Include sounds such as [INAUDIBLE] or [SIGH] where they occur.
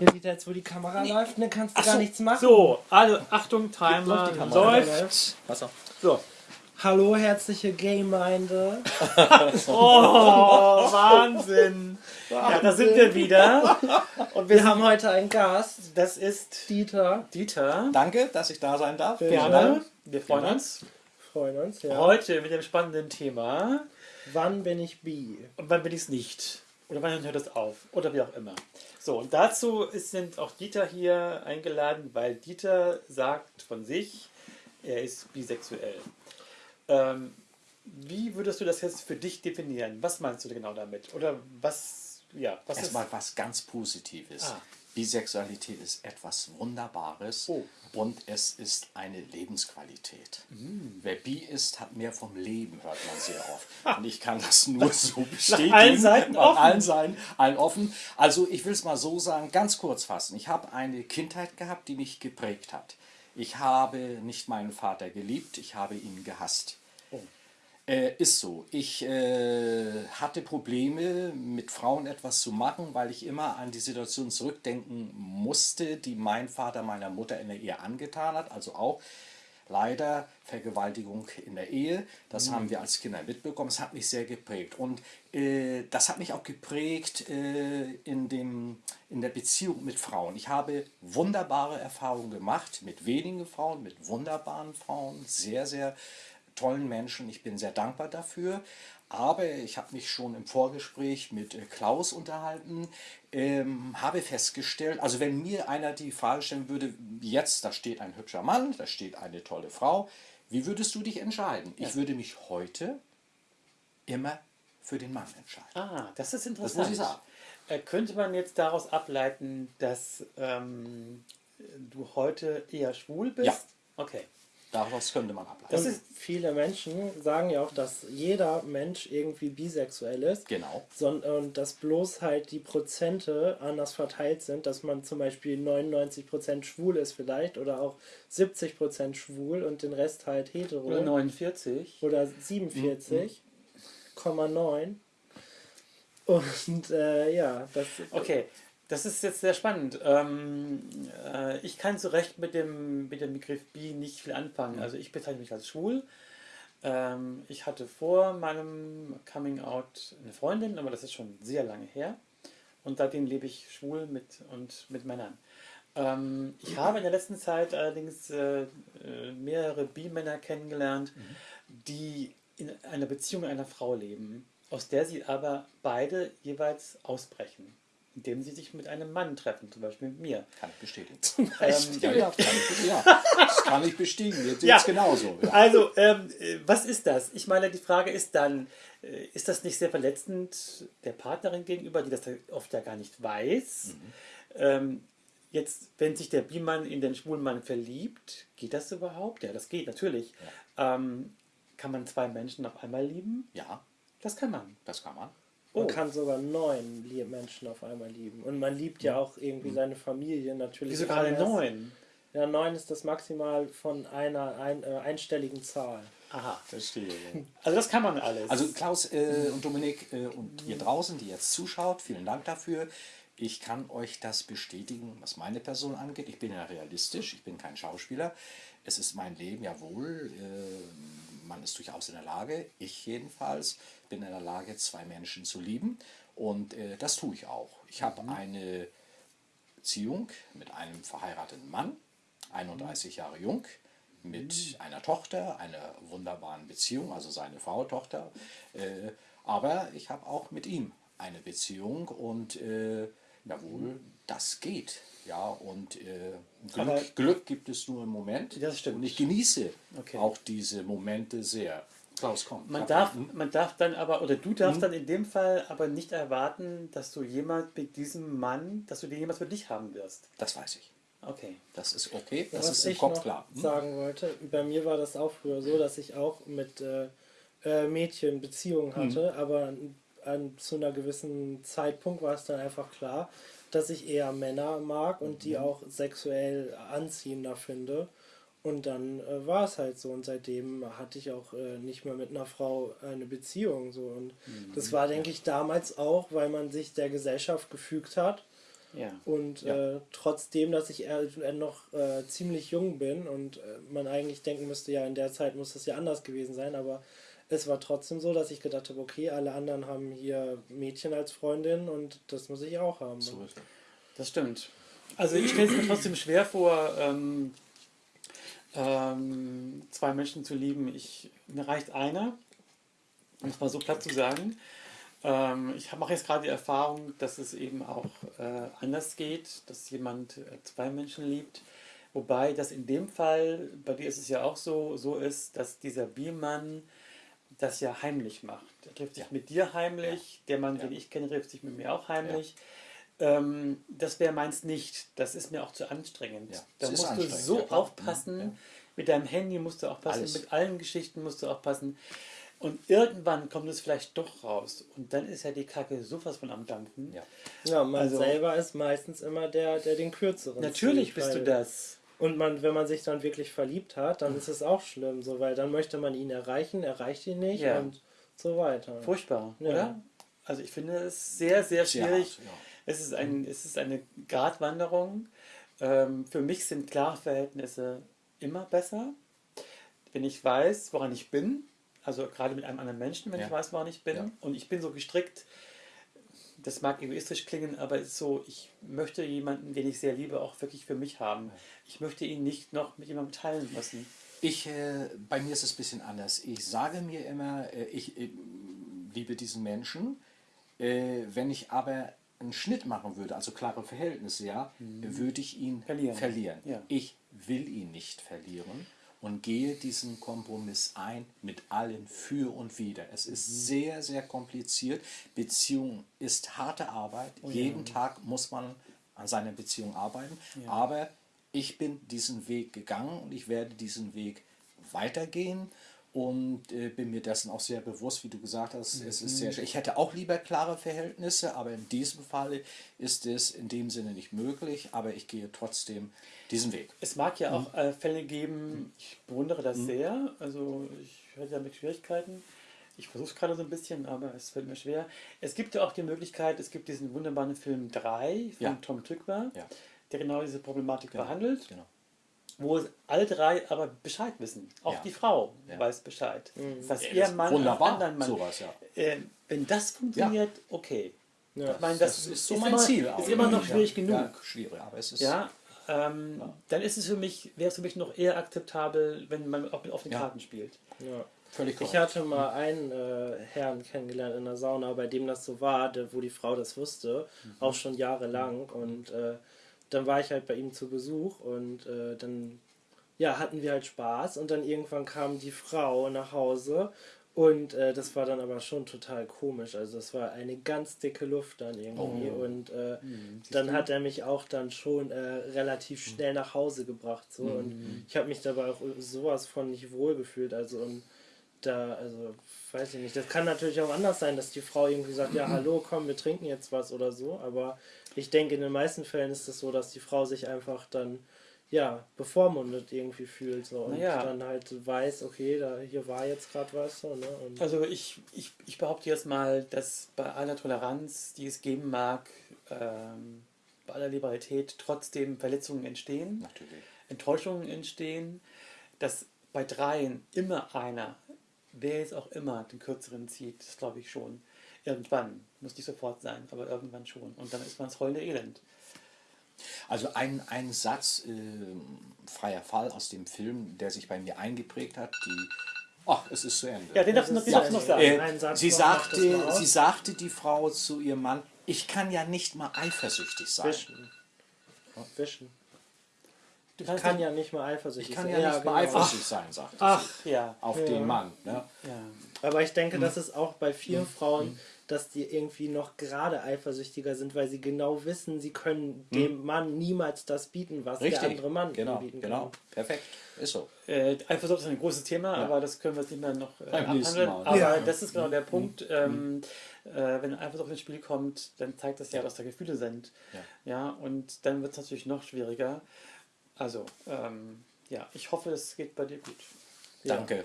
Ja, Dieter, jetzt wo die Kamera läuft, ne, kannst du gar nichts machen. So, also Achtung, Timer Läuft die Kamera? läuft. Wasser. So. Hallo, herzliche Gemeinde. [LAUGHS] Oh, Wahnsinn. Ja, da sind wir wieder. Und wir Wir haben haben heute einen Gast, das ist Dieter. Dieter. Danke, dass ich da sein darf. Gerne. Wir freuen Gerne. uns. Freuen uns, ja. Heute mit dem spannenden Thema. Wann bin ich bi? Und wann bin ich es nicht? Oder wann hört es auf? Oder wie auch immer. So, und dazu ist, sind auch Dieter hier eingeladen, weil Dieter sagt von sich, er ist bisexuell. Ähm, wie würdest du das jetzt für dich definieren? Was meinst du genau damit? Oder was, ja, was Erstmal ist... was ganz Positives. Ah. Bisexualität ist etwas Wunderbares Oh. und es ist eine Lebensqualität. Mm. Wer bi ist, hat mehr vom Leben, hört man sehr [LAUGHS] oft. Und ich kann das nur so bestätigen. allen Seiten Nach offen. allen Seiten, allen offen. Also ich will es mal so sagen, ganz kurz fassen. Ich habe eine Kindheit gehabt, die mich geprägt hat. Ich habe nicht meinen Vater geliebt, ich habe ihn gehasst. Äh, ist so. Ich äh, hatte Probleme, mit Frauen etwas zu machen, weil ich immer an die Situation zurückdenken musste, die mein Vater meiner Mutter in der Ehe angetan hat. Also auch leider Vergewaltigung in der Ehe. Das haben wir als Kinder mitbekommen. Es hat mich sehr geprägt. Und äh, das hat mich auch geprägt äh, in, dem, in der Beziehung mit Frauen. Ich habe wunderbare Erfahrungen gemacht mit wenigen Frauen, mit wunderbaren Frauen, sehr, sehr tollen Menschen. Ich bin sehr dankbar dafür. Aber ich habe mich schon im Vorgespräch mit äh, Klaus unterhalten, ähm, habe festgestellt, also wenn mir einer die Frage stellen würde, jetzt, da steht ein hübscher Mann, da steht eine tolle Frau, wie würdest du dich entscheiden? Ich würde mich heute immer für den Mann entscheiden. Ah, das ist interessant. muss ich sagen. Äh, könnte man jetzt daraus ableiten, dass ähm, du heute eher schwul bist? Ja. Okay. Daraus könnte man ableiten. Das ist- viele Menschen sagen ja auch, dass jeder Mensch irgendwie bisexuell ist. Genau. Und dass bloß halt die Prozente anders verteilt sind, dass man zum Beispiel 99% schwul ist vielleicht oder auch 70% schwul und den Rest halt hetero. Oder 49. oder 47,9. Und äh, ja, das Okay, das ist jetzt sehr spannend. Ähm, äh, ich kann so recht mit dem, mit dem Begriff bi nicht viel anfangen. Also ich bezeichne mich als schwul. Ähm, ich hatte vor meinem Coming Out eine Freundin, aber das ist schon sehr lange her. Und seitdem lebe ich schwul mit und mit Männern. Ähm, ich habe in der letzten Zeit allerdings äh, äh, mehrere Bi-Männer kennengelernt, die in einer Beziehung mit einer Frau leben, aus der sie aber beide jeweils ausbrechen, indem sie sich mit einem Mann treffen, zum Beispiel mit mir. Kann ich bestätigen. [LAUGHS] Ähm, Ja, ja, kann ich, ja. Das kann ich bestätigen. Jetzt Ja. genauso. Ja. Also, ähm, äh, was ist das? Ich meine, die Frage ist dann, äh, ist das nicht sehr verletzend der Partnerin gegenüber, die das oft ja gar nicht weiß? Ähm, jetzt, wenn sich der Bi-Mann in den schwulen Mann verliebt, geht das überhaupt? Ja, das geht natürlich. Ähm, kann man zwei Menschen auf einmal lieben? ja, Das kann man. das kann man. Man Oh. kann sogar neun Menschen auf einmal lieben. Und man liebt ja auch irgendwie seine Familie natürlich. Wieso gerade neun? Ja, neun ist das Maximal von einer ein, äh, einstelligen Zahl. Aha. Verstehe. [LAUGHS] Also das kann man alles. Also Klaus äh, und Dominik äh, und ihr draußen, die jetzt zuschaut, vielen Dank dafür. Ich kann euch das bestätigen, was meine Person angeht. Ich bin ja realistisch, ich bin kein Schauspieler. Es ist mein Leben, jawohl. Äh, man ist durchaus in der Lage, ich jedenfalls, bin in der Lage, zwei Menschen zu lieben. Und äh, das tue ich auch. Ich habe eine Beziehung mit einem verheirateten Mann, 31 Jahre jung, mit einer Tochter, einer wunderbaren Beziehung, also seine Frau, Tochter. Äh, aber ich habe auch mit ihm eine Beziehung und äh, jawohl, das geht. Ja, und äh, Aber- Glück, Glück gibt es nur im Moment. Das stimmt. Und ich genieße Okay. auch diese Momente sehr. Klaus, komm. Man darf, man darf dann aber, oder du darfst dann in dem Fall aber nicht erwarten, dass du jemand mit diesem Mann, dass du den jemals für dich haben wirst. Das weiß ich. Okay. Das ist okay. Das Was ist im Kopf noch klar. Hm? sagen wollte, bei mir war das auch früher so, dass ich auch mit äh, äh, Mädchen Beziehungen Hm. hatte, aber an, an, zu einer gewissen Zeitpunkt war es dann einfach klar, dass ich eher Männer mag und die Mhm. auch sexuell anziehender finde. Und dann äh, war es halt so und seitdem hatte ich auch äh, nicht mehr mit einer Frau eine Beziehung so und Mhm. das war denke ich damals auch, weil man sich der Gesellschaft gefügt hat Ja. Und Ja. Äh, trotzdem, dass ich noch äh, ziemlich jung bin und äh, man eigentlich denken müsste, ja, in der Zeit muss das ja anders gewesen sein, aber es war trotzdem so, dass ich gedacht habe, okay, alle anderen haben hier Mädchen als Freundin und das muss ich auch haben. So ist es. Das stimmt. Also ich stelle es mir trotzdem schwer vor, ähm, ähm, zwei Menschen zu lieben. Ich, mir reicht einer, um es mal so platt zu sagen. Ähm, ich mache jetzt gerade die Erfahrung, dass es eben auch äh, anders geht, dass jemand äh, zwei Menschen liebt. Wobei das in dem Fall, bei dir ist es ja auch so, so ist, dass dieser Biermann das ja heimlich macht. Er trifft sich Ja. mit dir heimlich, der Mann, Ja. den ich kenne, trifft sich mit mir auch heimlich. Ähm, das wäre meins nicht. Das ist mir auch zu anstrengend. Ja, Da musst du so ja, aufpassen. Ja. Mit deinem Handy musst du aufpassen, Alles. mit allen Geschichten musst du aufpassen. Und irgendwann kommt es vielleicht doch raus. Und dann ist ja die Kacke sowas von am Dampfen. Ja. Ja, man Also- selber ist meistens immer der, der den kürzeren Natürlich zieht, bist du das. Und man, wenn man sich dann wirklich verliebt hat, dann ist es auch schlimm, so, weil dann möchte man ihn erreichen, erreicht ihn nicht Ja. und so weiter. Furchtbar, Ja. oder? Also ich finde es sehr, sehr schwierig. ja. Es ist, ein, es ist eine Gratwanderung. Ähm, für mich sind klare Verhältnisse immer besser, wenn ich weiß, woran ich bin. Also gerade mit einem anderen Menschen, wenn Ja. ich weiß, woran ich bin. Ja. Und ich bin so gestrickt, das mag egoistisch klingen, aber es ist so, ich möchte jemanden, den ich sehr liebe, auch wirklich für mich haben. Ich möchte ihn nicht noch mit jemandem teilen müssen. Ich, äh, bei mir ist es ein bisschen anders. Ich sage mir immer, äh, ich äh, liebe diesen Menschen. Äh, wenn ich aber einen Schnitt machen würde, also klare Verhältnisse, ja, würde ich ihn Verlieren. verlieren. Ja. Ich will ihn nicht verlieren und gehe diesen Kompromiss ein mit allen für und wider. Es ist sehr, sehr kompliziert. Beziehung ist harte Arbeit. Jeden Tag muss man an seiner Beziehung arbeiten. Aber ich bin diesen Weg gegangen und ich werde diesen Weg weitergehen und äh, bin mir dessen auch sehr bewusst, wie du gesagt hast, es ist sehr schwer. Ich hätte auch lieber klare Verhältnisse, aber in diesem Falle ist es in dem Sinne nicht möglich, aber ich gehe trotzdem diesen Weg. Es mag ja auch äh, Fälle geben, ich bewundere das sehr, also ich höre damit Schwierigkeiten. Ich versuche es gerade so ein bisschen, aber es fällt mir schwer. Es gibt ja auch die Möglichkeit, es gibt diesen wunderbaren Film 3 von Ja. Tom Tückwer, Ja. der genau diese Problematik behandelt, Genau. Wo alle drei aber Bescheid wissen. Auch Ja. die Frau Ja. weiß Bescheid. Dass Ja, ihr das ist Mann wunderbar, anderen Mann. sowas, ja. Äh, wenn das funktioniert, okay. Ja. Ich meine, das, Das ist so ist mein immer, Ziel. Ist auch. immer noch Ja. schwierig genug. Ja, schwierig, aber es ist. Ja, ähm, dann ist es für mich, wäre es für mich noch eher akzeptabel, wenn man auch mit offenen Ja. Karten spielt. Ja. Völlig Ich korrekt. hatte mal einen äh, Herrn kennengelernt in der Sauna, bei dem das so war, der, wo die Frau das wusste, auch schon jahrelang. Und äh, dann war ich halt bei ihm zu Besuch und äh, dann ja, hatten wir halt Spaß und dann irgendwann kam die Frau nach Hause und äh, das war dann aber schon total komisch. Also es war eine ganz dicke Luft dann irgendwie und äh, dann hat er mich auch dann schon äh, relativ schnell nach Hause gebracht so und ich habe mich dabei auch sowas von nicht wohl gefühlt. Also und da, also weiß ich nicht. Das kann natürlich auch anders sein, dass die Frau irgendwie sagt, ja, [CLEARS THROAT] hallo, komm, wir trinken jetzt was oder so. Aber ich denke, in den meisten Fällen ist es so, dass die Frau sich einfach dann, ja, bevormundet irgendwie fühlt. So, und Naja. dann halt weiß, okay, da hier war jetzt gerade was. So, ne? und, Also ich, ich, ich behaupte jetzt mal, dass bei aller Toleranz, die es geben mag, ähm, bei aller Liberalität trotzdem Verletzungen entstehen, Natürlich. Enttäuschungen entstehen, dass bei dreien immer einer, wer jetzt auch immer, den kürzeren zieht, das glaube ich schon. Irgendwann, muss nicht sofort sein, aber irgendwann schon. Und dann ist man das rollende Elend. Also ein, ein Satz, äh, freier Fall aus dem Film, der sich bei mir eingeprägt hat, die. Ach, es ist zu Ende. Ja, den darfst du noch, sagen. Äh, sie, sagte, sie sagte die Frau zu ihrem Mann, ich kann ja nicht mal eifersüchtig sein. Wischen. Wischen. Du Ich kannst kann ja nicht mal eifersüchtig Ich kann sein. ja nicht mal genau. eifersüchtig sein, sagte Ach, sie. ja. Auf Ja. den Mann. Ne? ja. Aber ich denke, Mhm. dass es auch bei vielen Frauen, dass die irgendwie noch gerade eifersüchtiger sind, weil sie genau wissen, sie können dem Mann niemals das bieten, was der Mhm. Richtig. andere Mann genau, bieten genau. kann. Perfekt. Ist so. Äh, Eifersucht ist ein großes Thema, Ja. aber das können wir jetzt nicht mehr noch äh, Beim nächsten abhandeln. Mal. Aber Ja. das ist genau der Punkt. Ähm, äh, wenn Eifersucht ins Spiel kommt, dann zeigt das ja, dass da Gefühle sind. Ja. Ja, und dann wird es natürlich noch schwieriger. Also, ähm, ja, ich hoffe, es geht bei dir gut. Ja. Danke.